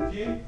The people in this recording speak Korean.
여기